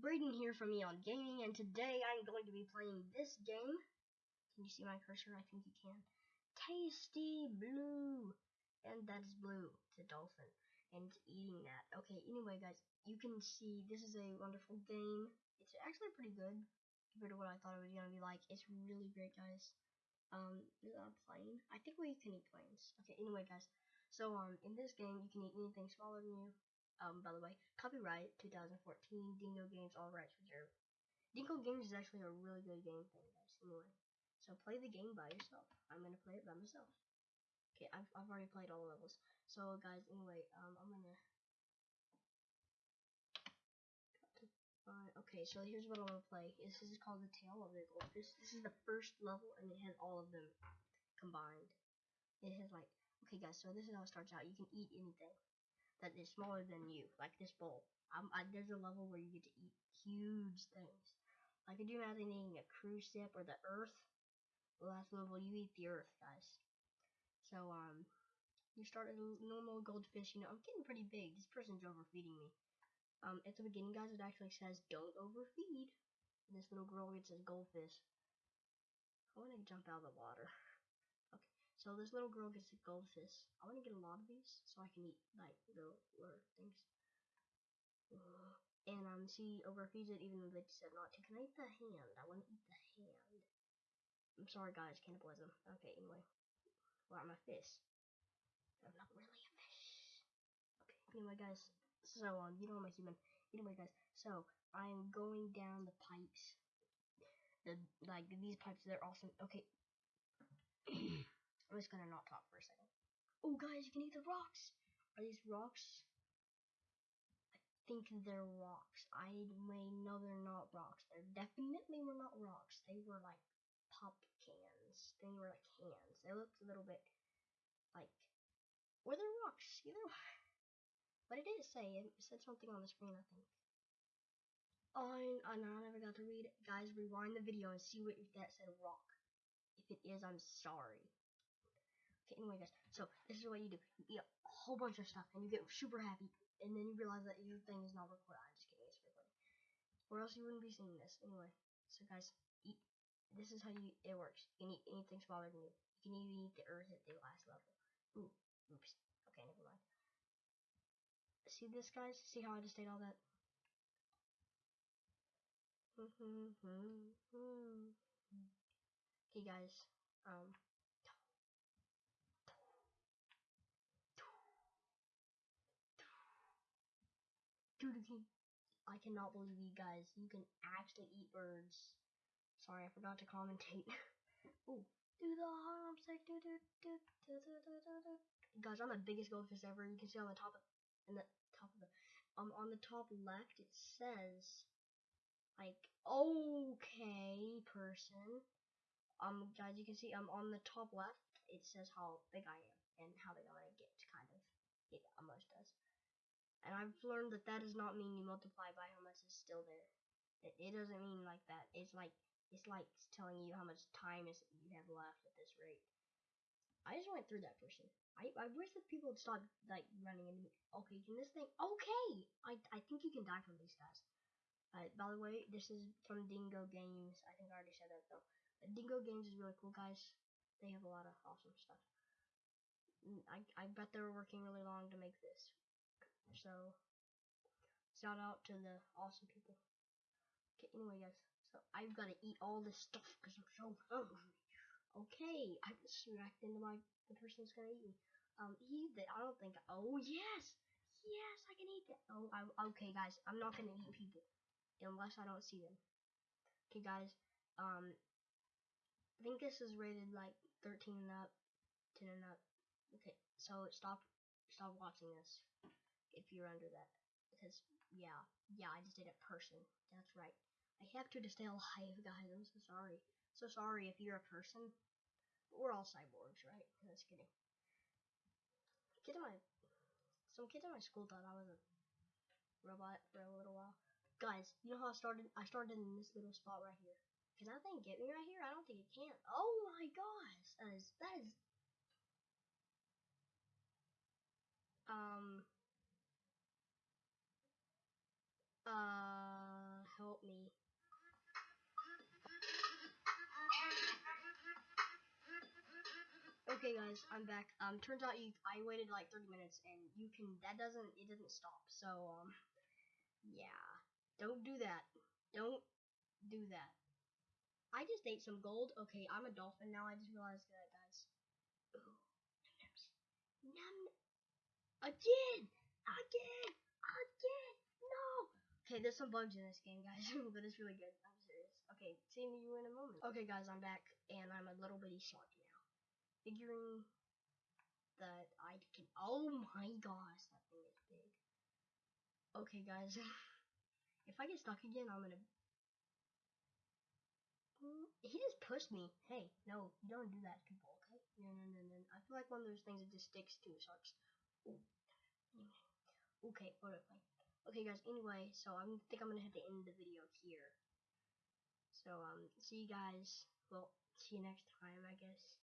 Braden here from Eon Gaming, and today I'm going to be playing this game. Can you see my cursor? I think you can. Tasty Blue! And that is blue. It's a dolphin. And eating that. Okay, anyway, guys, you can see this is a wonderful game. It's actually pretty good compared to what I thought it was going to be like. It's really great, guys. Um, is that a plane? I think we can eat planes. Okay, anyway, guys. So, um, in this game, you can eat anything smaller than you. Um, by the way, copyright 2014, Dingo Games, all rights reserved. Dingo Games is actually a really good game thing, guys. Anyway, so play the game by yourself. I'm gonna play it by myself. Okay, I've I've already played all the levels. So, guys, anyway, um, I'm gonna. okay, so here's what I'm gonna play. This is called the Tale of the Goldfish. This is the first level, and it has all of them combined. It has like, okay, guys. So this is how it starts out. You can eat anything that is smaller than you, like this bowl. Um, I, there's a level where you get to eat huge things. Like, could you imagine eating a cruise ship or the Earth? The last level, you eat the Earth, guys. So, um, you start a normal goldfish. You know, I'm getting pretty big. This person's overfeeding me. Um, at the beginning, guys, it actually says, don't overfeed. And this little girl gets a goldfish. I want to jump out of the water. So this little girl gets a goldfish. I want to get a lot of these so I can eat like little, things. And um, she overfeeds it even though they said not to. Can I eat the hand? I want to eat the hand. I'm sorry, guys, cannibalism. Okay, anyway. Well, I'm a fish. I'm not really a fish. Okay, anyway, guys. So, um, you know I'm a human. Anyway, guys. So, I'm going down the pipes. The, like, these pipes, they're awesome. Okay. I'm just gonna not talk for a second. Oh, guys, you can eat the rocks. Are these rocks? I think they're rocks. I may know they're not rocks. They definitely were not rocks. They were like pop cans. They were like cans. They looked a little bit like were they rocks? Either way. But it did say it said something on the screen. I think. Oh, I, I never got to read it. Guys, rewind the video and see what if that said rock. If it is, I'm sorry. Okay, anyway, guys, so this is what you do. You eat a whole bunch of stuff, and you get super happy, and then you realize that your thing is not recorded. I'm just kidding, it's recording. Or else you wouldn't be seeing this. Anyway, so guys, eat. This is how you it works. You can eat anything smaller than you. You can even eat the earth at the last level. Ooh, oops. Okay, never mind. See this, guys? See how I just ate all that? okay, guys. Um, I cannot believe you guys. You can actually eat birds. Sorry, I forgot to commentate. Ooh, do the. Do, do, do, do, do, do, do, do. Guys, I'm the biggest goldfish ever. You can see on the top of, in the top of the, um, on the top left it says, like, okay, person. Um, guys, you can see, um, on the top left it says how big I am and how big I'm gonna get, To kind of. It almost does. And I've learned that that does not mean you multiply by how much is still there. It, it doesn't mean like that. It's like it's like telling you how much time is you have left at this rate. I just went through that person. I, I wish that people would stop like running into me. Okay, can this thing? Okay, I I think you can die from these guys. Uh, by the way, this is from Dingo Games. I think I already said that though. But Dingo Games is really cool, guys. They have a lot of awesome stuff. I I bet they were working really long to make this. So, shout out to the awesome people. Okay, anyway, guys. So, I've got to eat all this stuff because I'm so hungry. Okay, I just smacked into my, the person that's gonna eat me. Um, eat that. I don't think, oh, yes! Yes, I can eat that. Oh, I, okay, guys. I'm not gonna eat people. Unless I don't see them. Okay, guys. Um, I think this is rated like 13 and up, 10 and up. Okay, so stop, stop watching this if you're under that. Because, yeah, yeah, I just did a person. That's right. I have to stay alive, guys. I'm so sorry. So sorry if you're a person. But we're all cyborgs, right? Just kidding. Kids in my, some kids in my school thought I was a robot for a little while. Guys, you know how I started? I started in this little spot right here. Can that thing get me right here? I don't think it can. Oh my gosh, that is that is. Um, help me. Okay guys, I'm back. Um, turns out you, I waited like 30 minutes and you can, that doesn't, it doesn't stop. So, um, yeah. Don't do that. Don't do that. I just ate some gold. Okay, I'm a dolphin now. I just realized that, guys. Ooh, num, num. Again! Again! Again! Okay, there's some bugs in this game, guys, but it's really good. I'm serious. Okay, see you in a moment. Okay, guys, I'm back, and I'm a little bitty shark now. Figuring that I can. Oh my gosh, that thing is big. Okay, guys. if I get stuck again, I'm gonna he just pushed me. Hey, no, you don't do that, people, okay? No, no, no, no. I feel like one of those things that just sticks to sharks. Ooh. Okay, whatever. Okay, guys, anyway, so I think I'm gonna have to end the video here. So, um, see you guys. Well, see you next time, I guess.